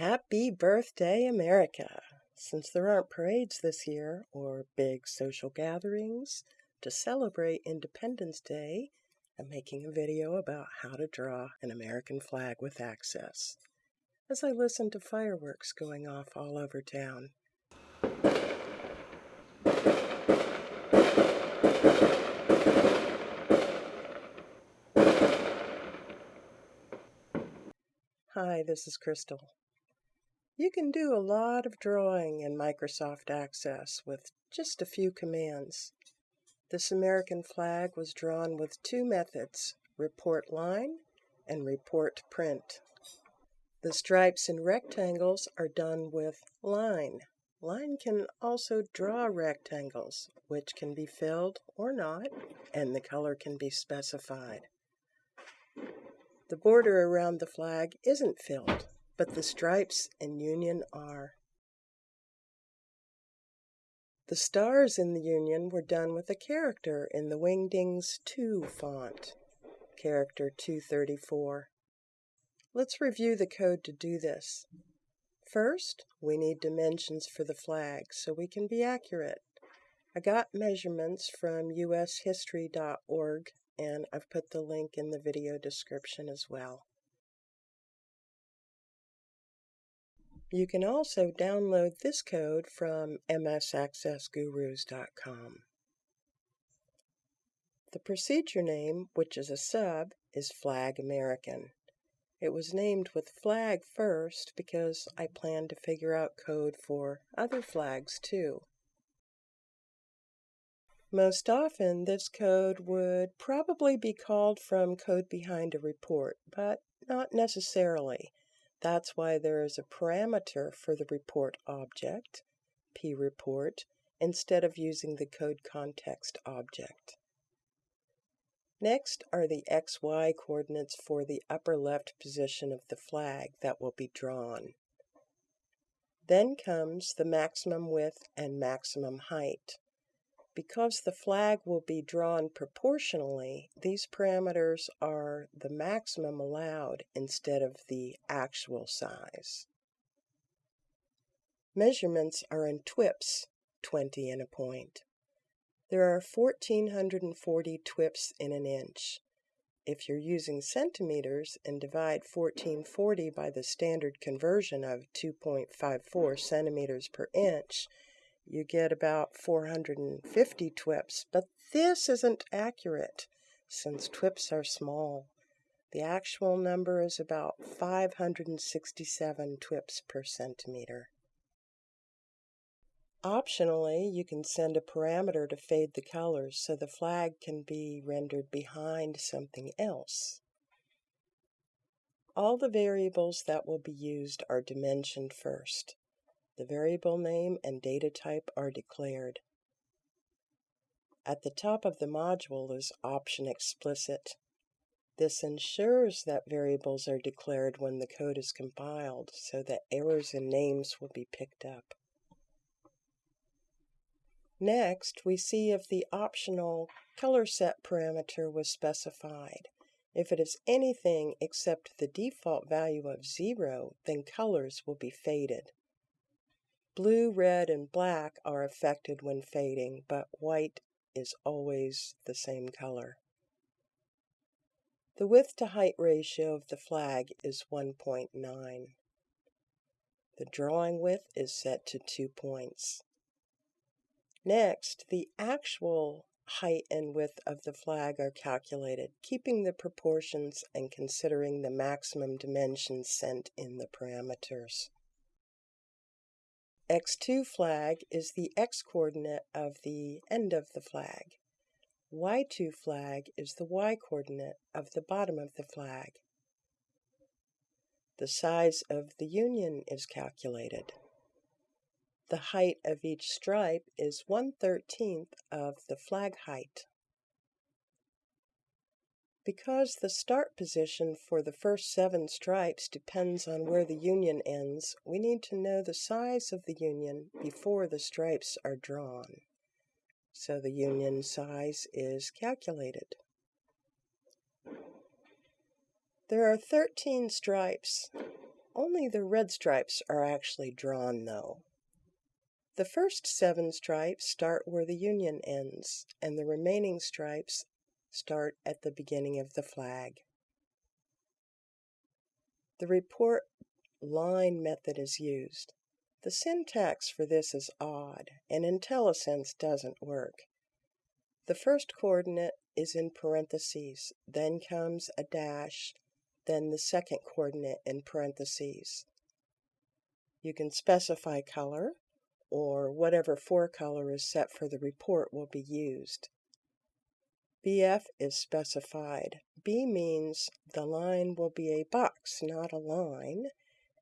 Happy birthday, America! Since there aren't parades this year or big social gatherings to celebrate Independence Day, I'm making a video about how to draw an American flag with Access as I listen to fireworks going off all over town. Hi, this is Crystal. You can do a lot of drawing in Microsoft Access with just a few commands. This American flag was drawn with two methods, report line and report print. The stripes and rectangles are done with line. Line can also draw rectangles, which can be filled or not, and the color can be specified. The border around the flag isn't filled, but the stripes and union are. The stars in the union were done with a character in the Wingdings 2 font, character 234. Let's review the code to do this. First, we need dimensions for the flag so we can be accurate. I got measurements from ushistory.org and I've put the link in the video description as well. You can also download this code from msaccessgurus.com. The procedure name, which is a sub, is Flag American. It was named with flag first because I plan to figure out code for other flags too. Most often, this code would probably be called from code behind a report, but not necessarily. That's why there is a parameter for the report object, preport, instead of using the code context object. Next are the XY coordinates for the upper left position of the flag that will be drawn. Then comes the maximum width and maximum height. Because the flag will be drawn proportionally, these parameters are the maximum allowed instead of the actual size. Measurements are in twips, 20 in a point. There are 1440 twips in an inch. If you're using centimeters and divide 1440 by the standard conversion of 2.54 centimeters per inch, you get about 450 twips, but this isn't accurate since twips are small. The actual number is about 567 twips per centimeter. Optionally, you can send a parameter to fade the colors so the flag can be rendered behind something else. All the variables that will be used are dimensioned first. The variable name and data type are declared. At the top of the module is option explicit. This ensures that variables are declared when the code is compiled so that errors in names will be picked up. Next, we see if the optional color set parameter was specified. If it is anything except the default value of 0, then colors will be faded. Blue, red, and black are affected when fading, but white is always the same color. The width to height ratio of the flag is 1.9. The drawing width is set to 2 points. Next, the actual height and width of the flag are calculated, keeping the proportions and considering the maximum dimensions sent in the parameters. X2 flag is the x-coordinate of the end of the flag. Y2 flag is the y-coordinate of the bottom of the flag. The size of the union is calculated. The height of each stripe is 1 13th of the flag height. Because the start position for the first seven stripes depends on where the union ends, we need to know the size of the union before the stripes are drawn. So the union size is calculated. There are 13 stripes. Only the red stripes are actually drawn, though. The first seven stripes start where the Union ends, and the remaining stripes start at the beginning of the flag. The report line method is used. The syntax for this is odd, and IntelliSense doesn't work. The first coordinate is in parentheses, then comes a dash, then the second coordinate in parentheses. You can specify color, or whatever forecolor is set for the report will be used. BF is specified. B means the line will be a box, not a line,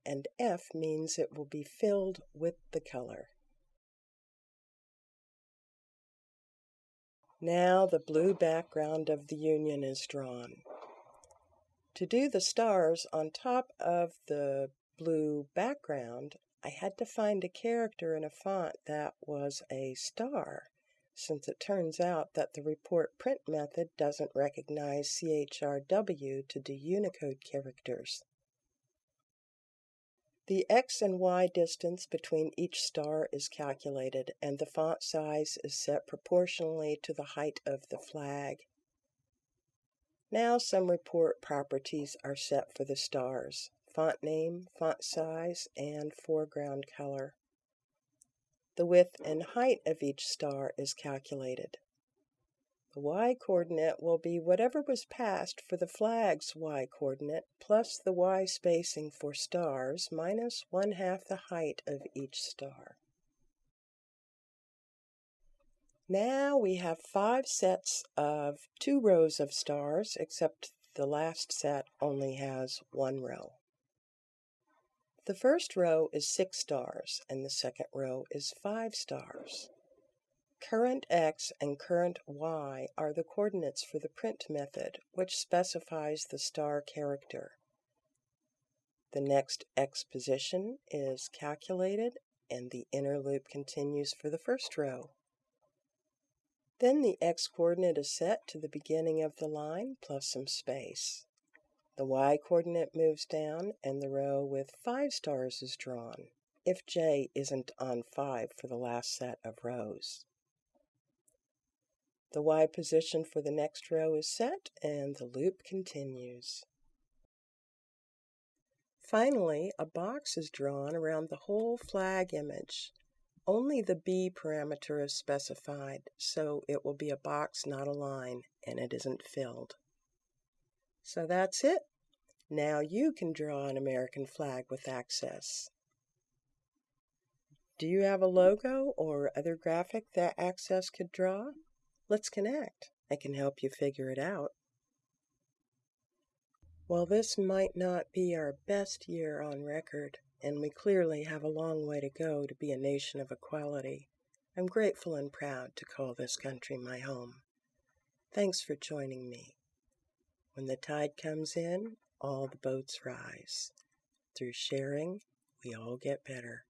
and F means it will be filled with the color. Now the blue background of the union is drawn. To do the stars on top of the blue background, I had to find a character in a font that was a star, since it turns out that the report print method doesn't recognize CHRW to do Unicode characters. The x and y distance between each star is calculated, and the font size is set proportionally to the height of the flag. Now some report properties are set for the stars, font name, font size, and foreground color. The width and height of each star is calculated. The y-coordinate will be whatever was passed for the flag's y-coordinate plus the y spacing for stars minus one half the height of each star. Now we have five sets of two rows of stars, except the last set only has one row. The first row is six stars, and the second row is five stars. Current x and current y are the coordinates for the print method, which specifies the star character. The next x position is calculated, and the inner loop continues for the first row. Then the x-coordinate is set to the beginning of the line plus some space. The y-coordinate moves down, and the row with five stars is drawn, if j isn't on 5 for the last set of rows. The Y position for the next row is set and the loop continues. Finally, a box is drawn around the whole flag image. Only the B parameter is specified, so it will be a box, not a line, and it isn't filled. So that's it. Now you can draw an American flag with Access. Do you have a logo or other graphic that Access could draw? Let's connect. I can help you figure it out. While this might not be our best year on record, and we clearly have a long way to go to be a nation of equality, I'm grateful and proud to call this country my home. Thanks for joining me. When the tide comes in, all the boats rise. Through sharing, we all get better.